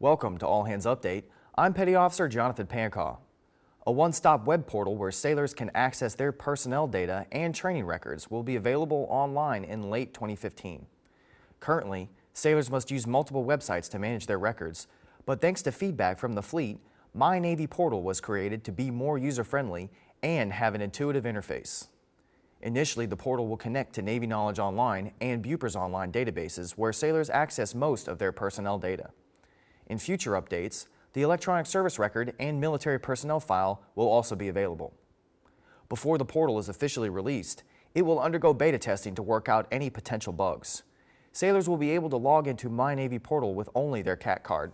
Welcome to All Hands Update. I'm Petty Officer Jonathan Pancaw. A one-stop web portal where sailors can access their personnel data and training records will be available online in late 2015. Currently, sailors must use multiple websites to manage their records, but thanks to feedback from the fleet, My Navy Portal was created to be more user-friendly and have an intuitive interface. Initially, the portal will connect to Navy Knowledge Online and Bupers Online databases where sailors access most of their personnel data. In future updates, the electronic service record and military personnel file will also be available. Before the portal is officially released, it will undergo beta testing to work out any potential bugs. Sailors will be able to log into My Navy Portal with only their CAC card.